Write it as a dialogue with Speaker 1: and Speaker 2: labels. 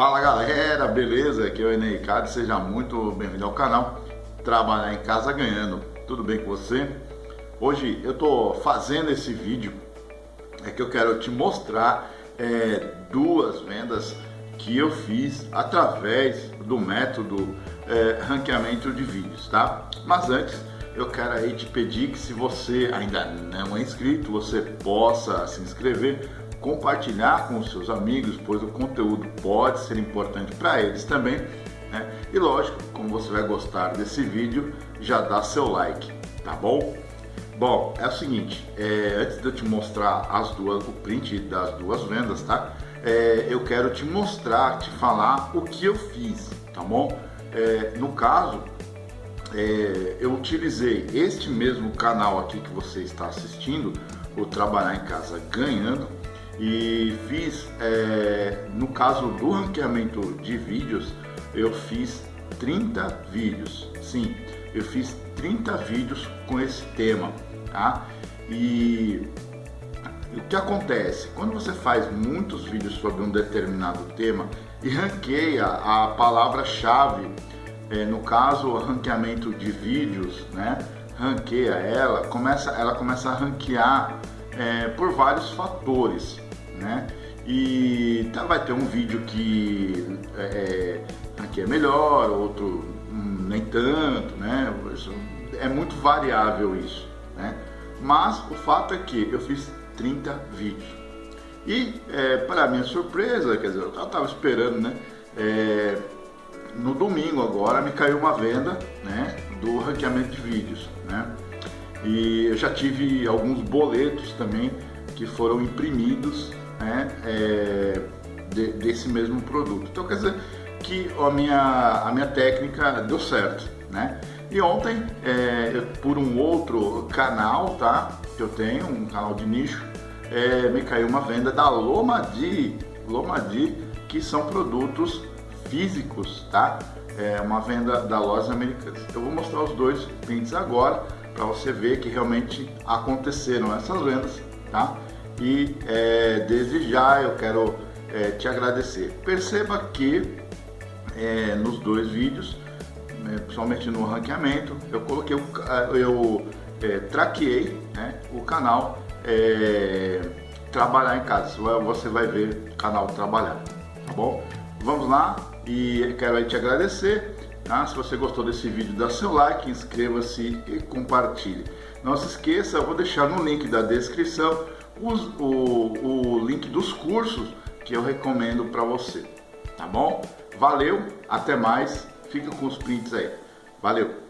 Speaker 1: Fala galera, beleza? Aqui é o Enei Ricardo, seja muito bem-vindo ao canal Trabalhar em Casa Ganhando. Tudo bem com você? Hoje eu tô fazendo esse vídeo é que eu quero te mostrar é, duas vendas que eu fiz através do método é, ranqueamento de vídeos, tá? Mas antes eu quero aí te pedir que se você ainda não é inscrito, você possa se inscrever compartilhar com os seus amigos, pois o conteúdo pode ser importante para eles também. Né? E lógico, como você vai gostar desse vídeo, já dá seu like, tá bom? Bom, é o seguinte, é, antes de eu te mostrar as duas, o print das duas vendas, tá? É, eu quero te mostrar, te falar o que eu fiz, tá bom? É, no caso, é, eu utilizei este mesmo canal aqui que você está assistindo, o Trabalhar em Casa Ganhando, e fiz, é, no caso do ranqueamento de vídeos, eu fiz 30 vídeos, sim, eu fiz 30 vídeos com esse tema, tá? E o que acontece? Quando você faz muitos vídeos sobre um determinado tema e ranqueia a palavra-chave, é, no caso o ranqueamento de vídeos, né? Ranqueia ela, começa, ela começa a ranquear é, por vários fatores né? E tá, vai ter um vídeo que é, é, aqui é melhor, outro hum, nem tanto, né? É muito variável isso, né? Mas o fato é que eu fiz 30 vídeos. E é, para minha surpresa, quer dizer, eu estava esperando, né? É, no domingo agora me caiu uma venda, né? Do ranqueamento de vídeos, né? E eu já tive alguns boletos também que foram imprimidos né, é, de, desse mesmo produto. Então quer dizer que a minha, a minha técnica deu certo, né? E ontem, é, eu, por um outro canal, tá? Que eu tenho, um canal de nicho, é, me caiu uma venda da Lomadi, Lomadi, que são produtos físicos, tá? É uma venda da Lojas Americanas. Eu vou mostrar os dois prints agora para você ver que realmente aconteceram essas vendas, tá? e é, desde já eu quero é, te agradecer. Perceba que é, nos dois vídeos, né, principalmente no ranqueamento, eu coloquei, o, eu é, traqueei né, o canal é, Trabalhar em Casa. Você vai ver o canal Trabalhar, tá bom? Vamos lá e quero aí te agradecer. Tá? Se você gostou desse vídeo, dá seu like, inscreva-se e compartilhe. Não se esqueça, eu vou deixar no link da descrição os, o, o link dos cursos que eu recomendo para você, tá bom? Valeu, até mais, fica com os prints aí. Valeu!